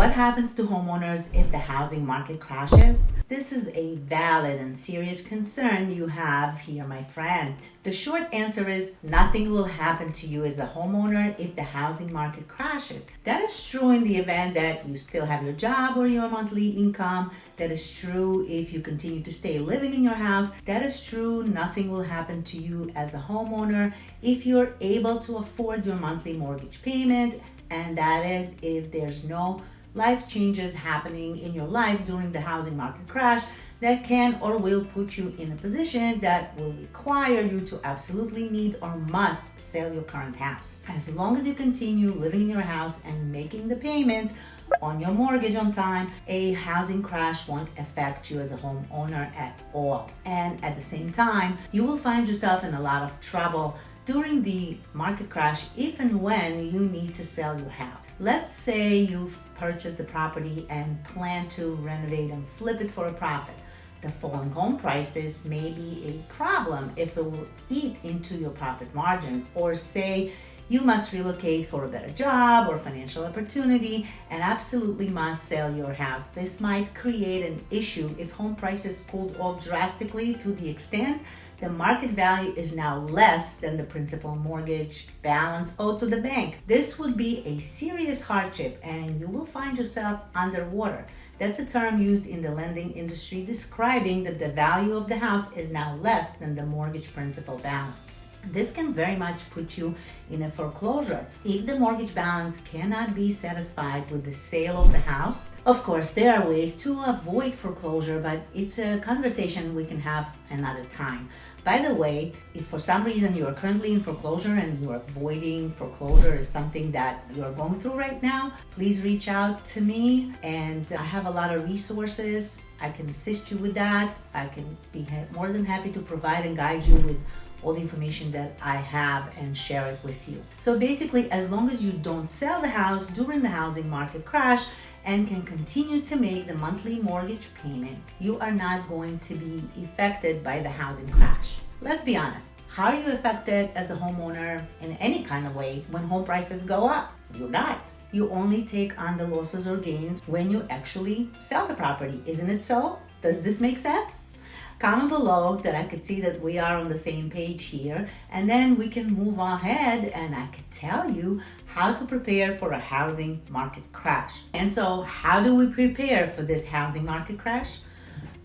What happens to homeowners if the housing market crashes? This is a valid and serious concern you have here, my friend. The short answer is nothing will happen to you as a homeowner if the housing market crashes. That is true in the event that you still have your job or your monthly income. That is true if you continue to stay living in your house. That is true, nothing will happen to you as a homeowner if you're able to afford your monthly mortgage payment. And that is if there's no life changes happening in your life during the housing market crash that can or will put you in a position that will require you to absolutely need or must sell your current house. As long as you continue living in your house and making the payments on your mortgage on time, a housing crash won't affect you as a homeowner at all. And at the same time, you will find yourself in a lot of trouble during the market crash if and when you need to sell your house. Let's say you've purchased the property and plan to renovate and flip it for a profit. The falling home prices may be a problem if it will eat into your profit margins or say you must relocate for a better job or financial opportunity and absolutely must sell your house. This might create an issue if home prices cooled off drastically to the extent the market value is now less than the principal mortgage balance owed to the bank. This would be a serious hardship and you will find yourself underwater. That's a term used in the lending industry describing that the value of the house is now less than the mortgage principal balance. This can very much put you in a foreclosure if the mortgage balance cannot be satisfied with the sale of the house. Of course, there are ways to avoid foreclosure, but it's a conversation we can have another time. By the way, if for some reason you are currently in foreclosure and you are avoiding foreclosure is something that you are going through right now, please reach out to me and I have a lot of resources. I can assist you with that. I can be more than happy to provide and guide you with all the information that I have and share it with you. So basically, as long as you don't sell the house during the housing market crash and can continue to make the monthly mortgage payment, you are not going to be affected by the housing crash. Let's be honest. How are you affected as a homeowner in any kind of way when home prices go up? You're not. You only take on the losses or gains when you actually sell the property. Isn't it so? Does this make sense? Comment below that I could see that we are on the same page here and then we can move ahead and I could tell you how to prepare for a housing market crash. And so how do we prepare for this housing market crash?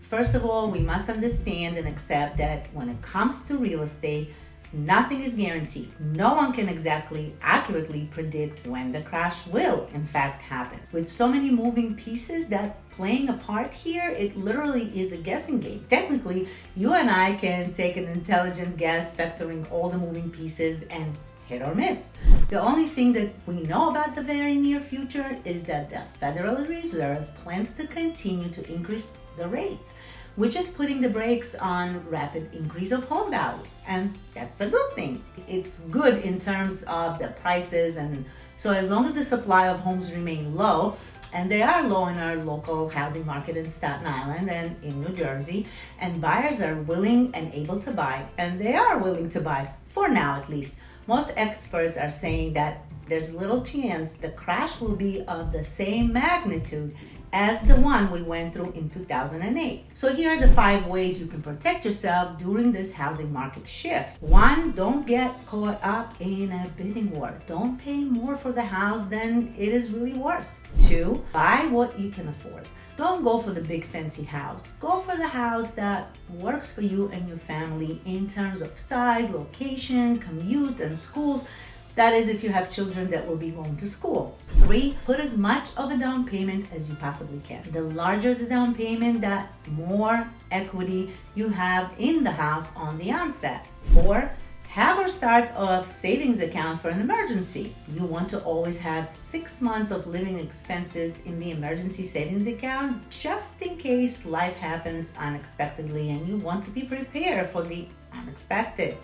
First of all, we must understand and accept that when it comes to real estate, Nothing is guaranteed. No one can exactly accurately predict when the crash will in fact happen. With so many moving pieces that playing a part here, it literally is a guessing game. Technically, you and I can take an intelligent guess factoring all the moving pieces and hit or miss. The only thing that we know about the very near future is that the Federal Reserve plans to continue to increase the rates which is putting the brakes on rapid increase of home values. And that's a good thing. It's good in terms of the prices and so as long as the supply of homes remain low, and they are low in our local housing market in Staten Island and in New Jersey, and buyers are willing and able to buy, and they are willing to buy, for now at least. Most experts are saying that there's little chance the crash will be of the same magnitude as the one we went through in 2008. So here are the five ways you can protect yourself during this housing market shift. One, don't get caught up in a bidding war. Don't pay more for the house than it is really worth. Two, buy what you can afford. Don't go for the big fancy house. Go for the house that works for you and your family in terms of size, location, commute, and schools that is if you have children that will be going to school. Three, put as much of a down payment as you possibly can. The larger the down payment, that more equity you have in the house on the onset. Four, have or start a savings account for an emergency. You want to always have six months of living expenses in the emergency savings account just in case life happens unexpectedly and you want to be prepared for the unexpected.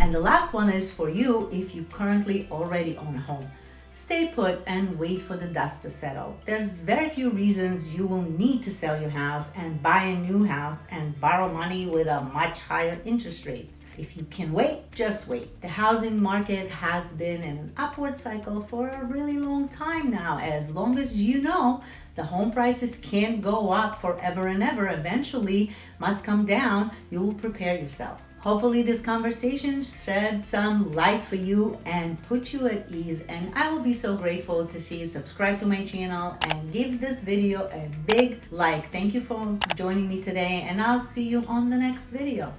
And the last one is for you if you currently already own a home. stay put and wait for the dust to settle. There's very few reasons you will need to sell your house and buy a new house and borrow money with a much higher interest rate. If you can wait, just wait. The housing market has been in an upward cycle for a really long time now. As long as you know the home prices can't go up forever and ever, eventually must come down, you will prepare yourself. Hopefully, this conversation shed some light for you and put you at ease. And I will be so grateful to see you subscribe to my channel and give this video a big like. Thank you for joining me today, and I'll see you on the next video.